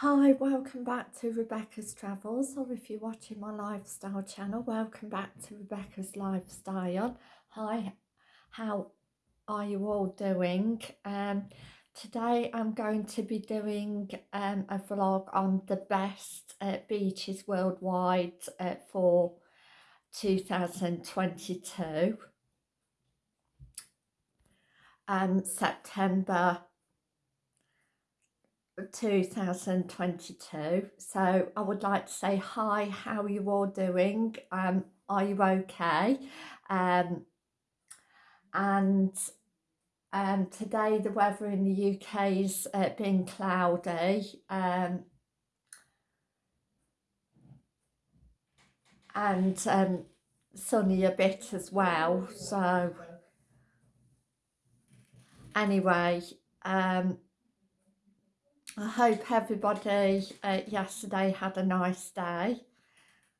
Hi, welcome back to Rebecca's Travels, or if you're watching my lifestyle channel, welcome back to Rebecca's Lifestyle. Hi, how are you all doing? Um, today I'm going to be doing um, a vlog on the best uh, beaches worldwide uh, for 2022. Um, September 2022 so I would like to say hi how are you all doing? Um are you okay? Um and um today the weather in the UK is uh, been cloudy. Um and um sunny a bit as well so anyway um I hope everybody uh, yesterday had a nice day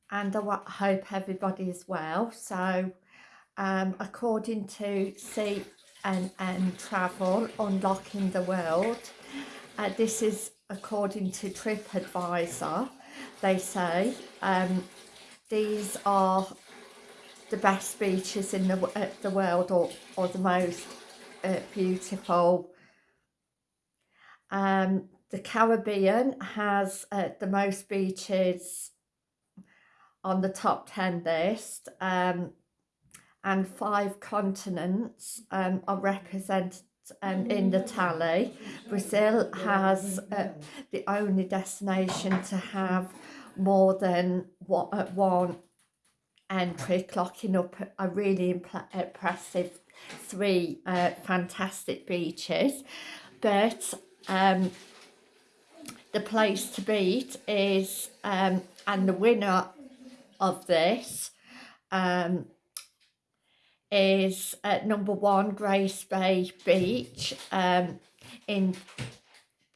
and I hope everybody is well. So um, according to CNN Travel, Unlocking the World, uh, this is according to TripAdvisor, they say um, these are the best beaches in the, uh, the world or, or the most uh, beautiful um, the Caribbean has uh, the most beaches on the top 10 list um, and five continents um, are represented um, in the tally. Brazil has uh, the only destination to have more than one, uh, one entry, clocking up a really impressive three uh, fantastic beaches. But um, the place to beat is, um, and the winner of this um, is at number one, Grace Bay Beach um, in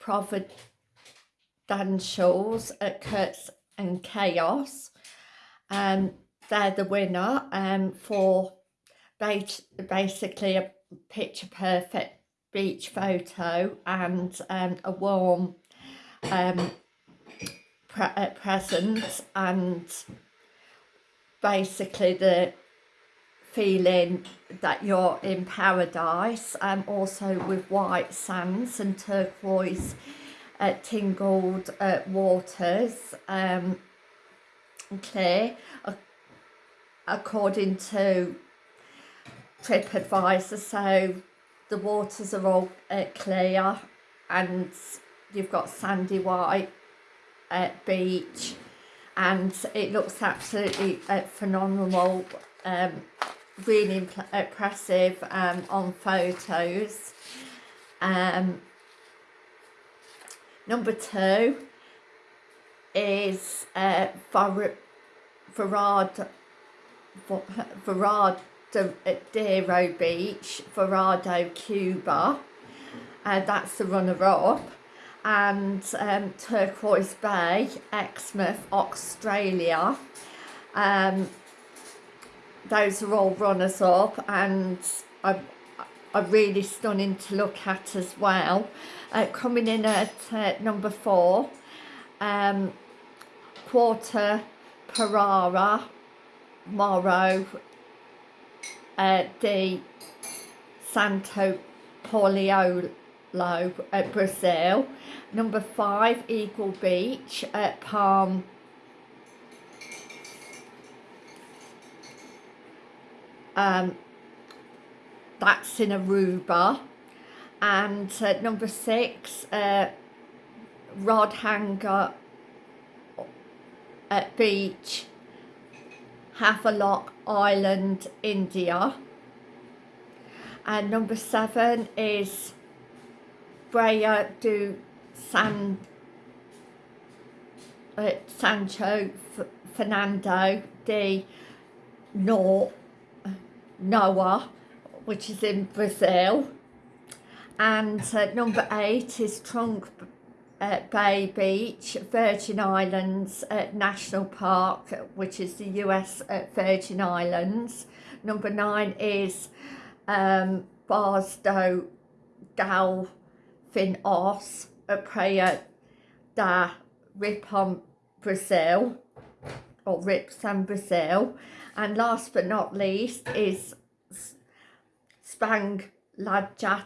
Providenciales at Turks and Caicos. Um, they're the winner um, for basically a picture perfect beach photo and um, a warm um, pre uh, present and basically the feeling that you're in paradise and um, also with white sands and turquoise uh, tingled uh, waters um, clear uh, according to trip TripAdvisor. So the waters are all uh, clear and you've got sandy white uh, beach and it looks absolutely uh, phenomenal um, really impressive um, on photos um, number two is uh, Varado Varadero Beach, Varado, Cuba. Uh, that's the runner-up and um, Turquoise Bay, Exmouth, Australia. Um, those are all runners up and are, really stunning to look at as well. Uh, coming in at uh, number four, um, Quarter Parara, Morro, uh, de Santo Paulo at Brazil. Number five, Eagle Beach at Palm. Um, that's in Aruba. And uh, number six, uh, Rod Hanger at Beach, Havelock Island, India. And number seven is Brea do San uh, Sancho F Fernando de no Noah which is in Brazil and uh, number eight is Trunk uh, Bay Beach, Virgin Islands uh, National Park, which is the US uh, Virgin Islands. Number nine is um, Barsdo Gal Fin Os, a prayer da Ripon Brazil or Ripson Brazil. And last but not least is Spang Laja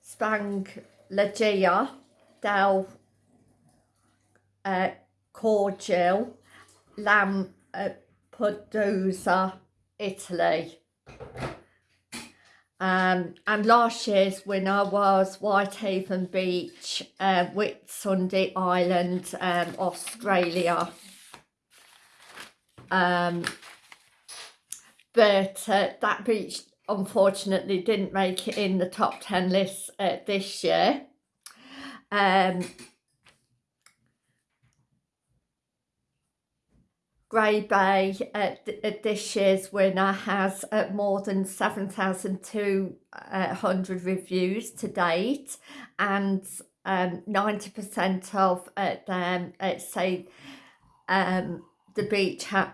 Spang Lagia del uh, Cordial Lam uh, Italy um, and last year's winner was Whitehaven Beach, uh, Whitsunday Island, um, Australia. Um, but uh, that beach unfortunately didn't make it in the top 10 list uh, this year. Um, Grey Bay, uh, th- uh, this year's winner, has uh, more than 7,200 reviews to date, and um, 90% of uh, them uh, say um, the beach ha-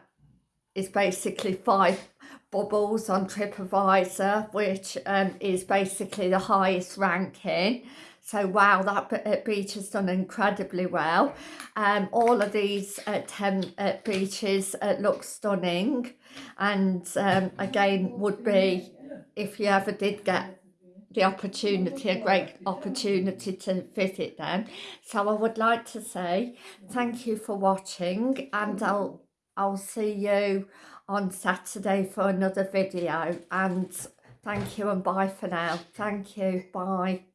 is basically five bubbles on TripAdvisor, which um, is basically the highest ranking. So wow, that beach has done incredibly well. Um, all of these uh, 10 uh, beaches uh, look stunning and um, again would be, if you ever did get the opportunity, a great opportunity to visit them. So I would like to say thank you for watching and I'll, I'll see you on Saturday for another video and thank you and bye for now. Thank you. Bye.